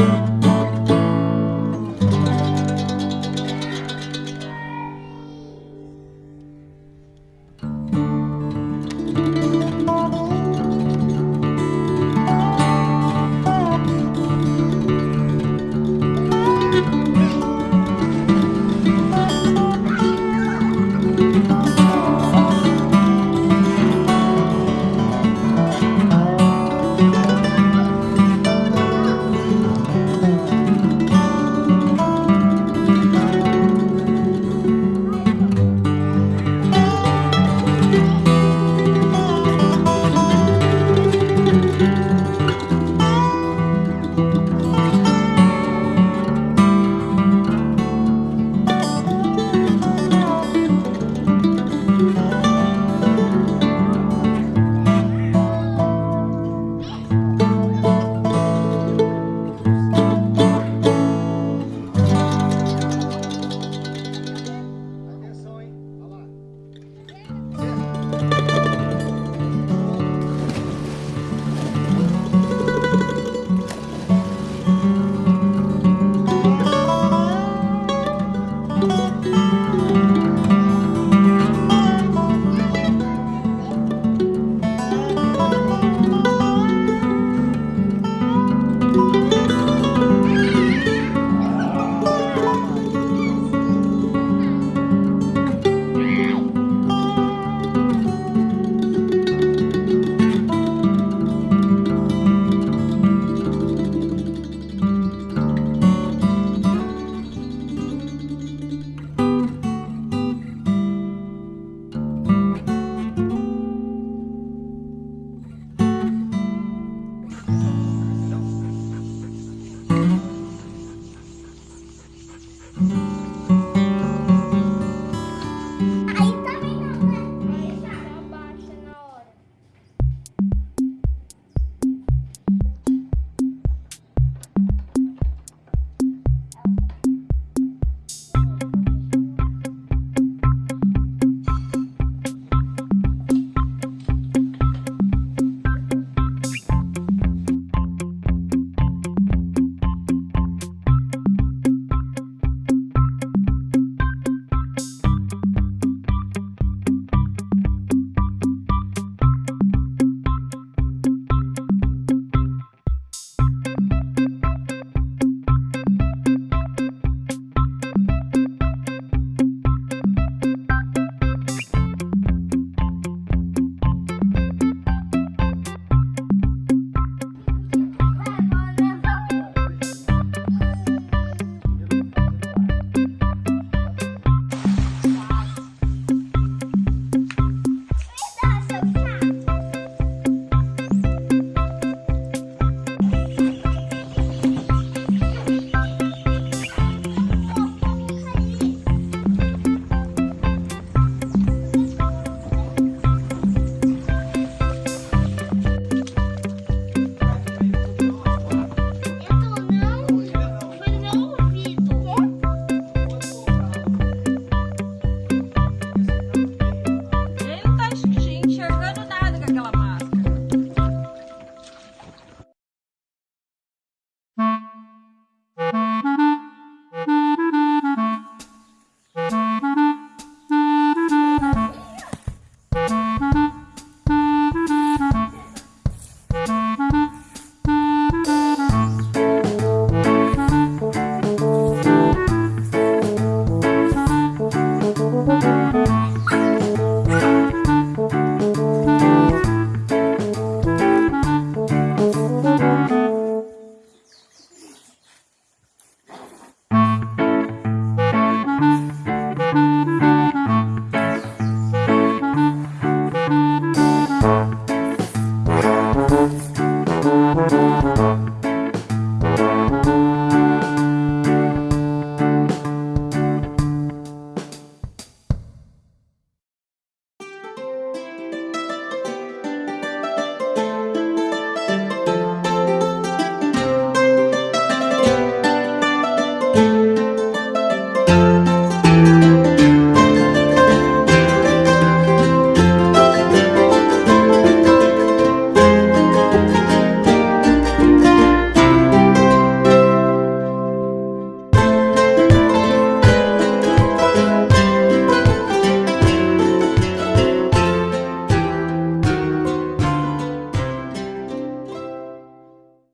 Música